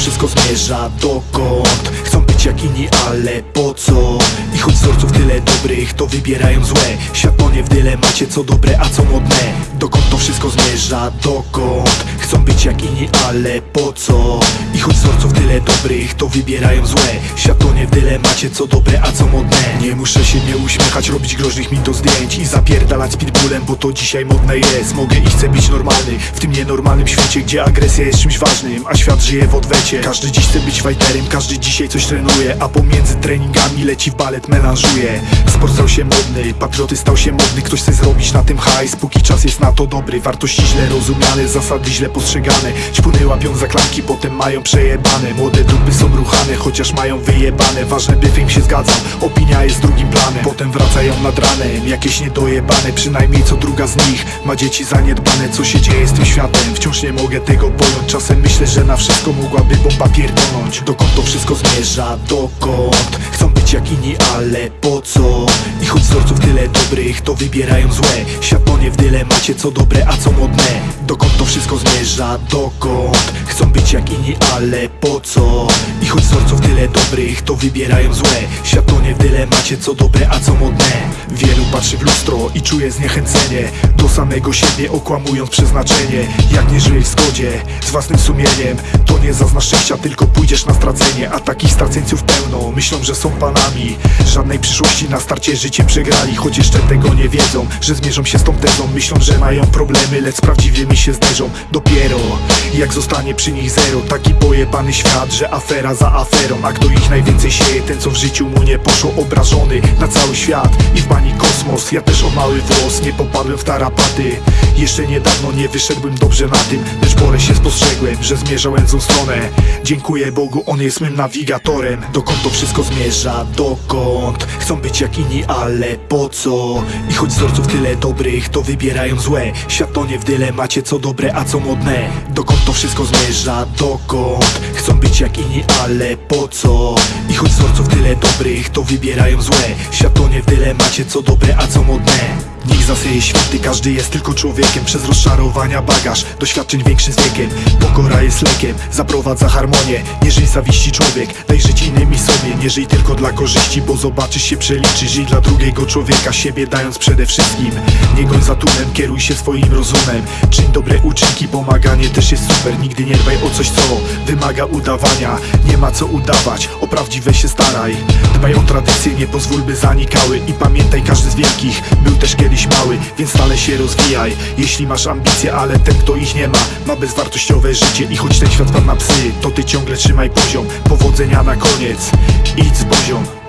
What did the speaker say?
wszystko zmierza dokąd. Chcą być jak inni, ale po co? I choć wzorców tyle dobrych, to wybierają złe. Świat tonie w dylemacie, co dobre, a co modne. Dokąd wszystko zmierza, dokąd. Chcą być jak inni, ale po co? I choć wzorców tyle dobrych, to wybierają złe. Świat tonie w dylemacie, co dobre, a co modne. Nie muszę się nie uśmiechać, robić groźnych min do zdjęć I zapierdalać pitbullem, bo to dzisiaj modne jest. Mogę i chcę być normalny, w tym nienormalnym świecie Gdzie agresja jest czymś ważnym, a świat żyje w odwecie. Każdy dziś chce być fighterem, każdy dzisiaj coś trenuje A pomiędzy treningami leci w balet, melanżuje. Sport stał się modny, patrioty stał się modny Ktoś chce zrobić na tym hajs, póki czas jest na to dobry Wartości źle rozumiane, zasady źle postrzegane. Ćpuny łapią za klamki, potem mają przejebane. Młode dupy są ruchane, chociaż mają wyjebane. Ważne by film się zgadzał, opinia jest drugim planem. Potem wracają nad ranem, jakieś niedojebane. Przynajmniej co druga z nich ma dzieci zaniedbane. Co się dzieje z tym światem, wciąż nie mogę tego pojąć. Czasem myślę, że na wszystko mogłaby bomba pierdolnąć. Dokąd to wszystko zmierza, dokąd? Chcą być jak inni, ale po co? I choć wzorców tyle dobrych, to wybierają złe. Świat tonie w dylemacie, co dobre, a co modne. Dokąd to wszystko zmierza, dokąd? Chcą być jak inni, ale po co? Choć wzorców tyle dobrych, to wybierają złe. Świat tonie w dylemacie, co dobre, a co modne. Wielu patrzy w lustro i czuje zniechęcenie. Do samego siebie okłamując przeznaczenie. Jak nie żyjesz w zgodzie z własnym sumieniem To nie zaznasz szczęścia, tylko pójdziesz na stracenie. A takich straceńców pełno, myślą, że są panami. Żadnej przyszłości na starcie życie przegrali. Choć jeszcze tego nie wiedzą, że zmierzą się z tą tezą. Myślą, że mają problemy, lecz z prawdziwymi się zderzą. Dopiero jak zostanie przy nich zero Taki pojebany świat, że afera za aferą A kto ich najwięcej sieje, ten co w życiu mu nie poszło Obrażony na cały świat i w bani kosmos. Ja też o mały włos, nie popadłem w tarapaty. Jeszcze niedawno nie wyszedłbym dobrze na tym Lecz porę się spostrzegłem, że zmierzałem w złą stronę. Dziękuję Bogu, On jest mym nawigatorem. Dokąd to wszystko zmierza, dokąd? Chcą być jak inni, ale po co? I choć wzorców tyle dobrych, to wybierają złe. Świat tonie w dylemacie, co dobre, a co modne. Dokąd to wszystko zmierza, dokąd? Chcą być jak inni, ale po co? I choć wzorców tyle dobrych, to wybierają złe Świat tonie w dylemacie, co dobre, a co modne Niech zasieje święty, każdy jest tylko człowiekiem. Przez rozczarowania bagaż, doświadczeń większy z wiekiem. Pokora jest lekiem, zaprowadza harmonię. Nie żyj zawiści człowiek, daj żyć innym i sobie. Nie żyj tylko dla korzyści, bo zobaczysz się przeliczy Żyj dla drugiego człowieka, siebie dając przede wszystkim. Nie goń za tłunem, kieruj się swoim rozumem. Czyń dobre uczynki, pomaganie też jest super. Nigdy nie dbaj o coś, co wymaga udawania. Nie ma co udawać, prawdziwe się staraj. Dbaj o tradycje, nie pozwól by zanikały. I pamiętaj, każdy z wielkich był też kiedyś mały Więc stale się rozwijaj, jeśli masz ambicje Ale ten, kto ich nie ma, ma bezwartościowe życie I choć ten świat padł na psy, to ty ciągle trzymaj poziom Powodzenia na koniec, idź z poziom